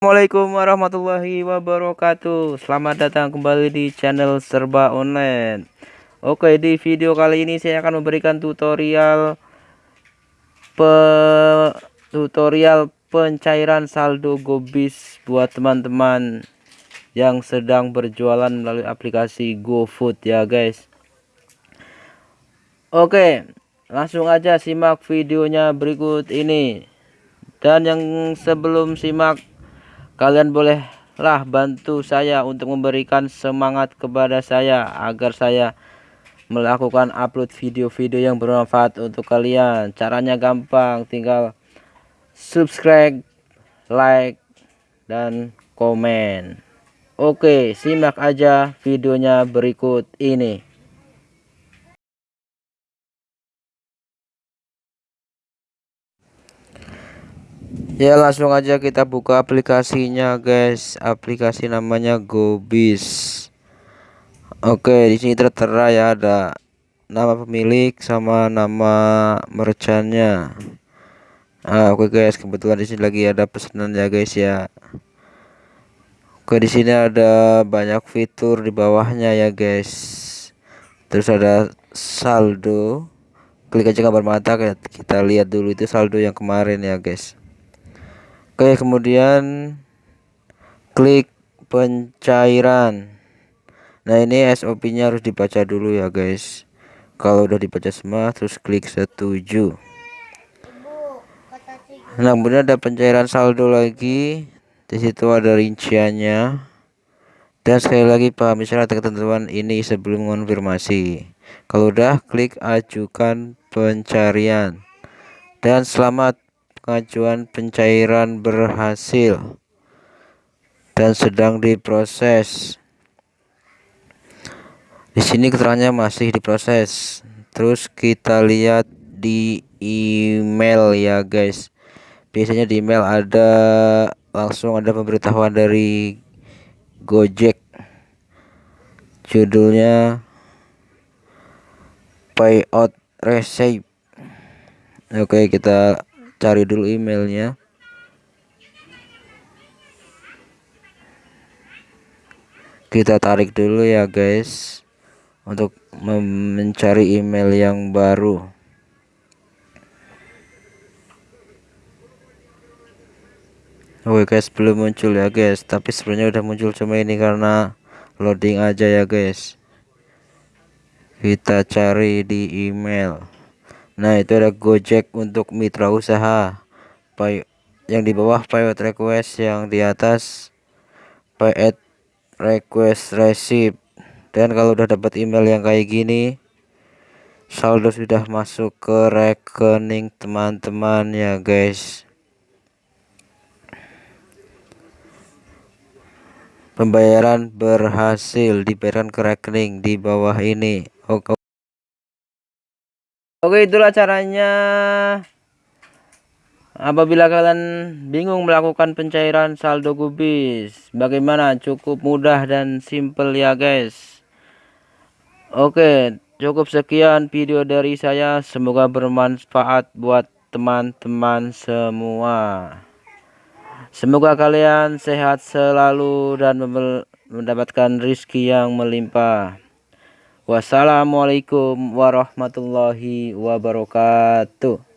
Assalamualaikum warahmatullahi wabarakatuh. Selamat datang kembali di channel serba online. Oke di video kali ini saya akan memberikan tutorial pe tutorial pencairan saldo gobis buat teman-teman yang sedang berjualan melalui aplikasi GoFood ya guys. Oke langsung aja simak videonya berikut ini. Dan yang sebelum simak kalian bolehlah bantu saya untuk memberikan semangat kepada saya agar saya melakukan upload video-video yang bermanfaat untuk kalian. Caranya gampang tinggal subscribe like dan komen. Oke simak aja videonya berikut ini ya langsung aja kita buka aplikasinya guys. Aplikasi namanya Gobis. Oke di sini tertera ya ada nama pemilik sama nama merchantnya. Nah, Oke guys. Kebetulan di sini lagi ada pesanan ya guys ya. Oke di sini ada banyak fitur di bawahnya ya guys. Terus ada saldo. Klik aja gambar mata kita lihat dulu itu saldo yang kemarin ya guys Oke kemudian klik pencairan. Nah ini SOP nya harus dibaca dulu ya guys. Kalau udah dibaca semua terus klik setuju. Nah kemudian ada pencairan saldo lagi. Di situ ada rinciannya. Dan sekali lagi pahami syarat ketentuan ini sebelum konfirmasi. Kalau udah klik ajukan pencarian. Dan selamat pengajuan pencairan berhasil dan sedang diproses. Di sini keterangannya masih diproses. Terus kita lihat di email ya guys. Biasanya di email ada langsung ada pemberitahuan dari Gojek. Judulnya payout receipt. Oke, kita cari dulu emailnya. Kita tarik dulu ya guys untuk mencari email yang baru. Oke guys belum muncul ya guys tapi sebenarnya udah muncul cuma ini karena loading aja ya guys. Kita cari di email Nah itu ada Gojek untuk mitra usaha. Pay yang di bawah payot request yang di atas payet request receipt. Dan kalau udah dapat email yang kayak gini saldo sudah masuk ke rekening teman-teman ya guys. Pembayaran berhasil dibayarkan ke rekening di bawah ini. Oke Oke itulah caranya. Apabila kalian bingung melakukan pencairan saldo gubis Bagaimana? Cukup mudah dan simple ya guys. Oke cukup sekian video dari saya. Semoga bermanfaat buat teman-teman semua. Semoga kalian sehat selalu dan mendapatkan rizki yang melimpah Wassalamualaikum warahmatullahi wabarakatuh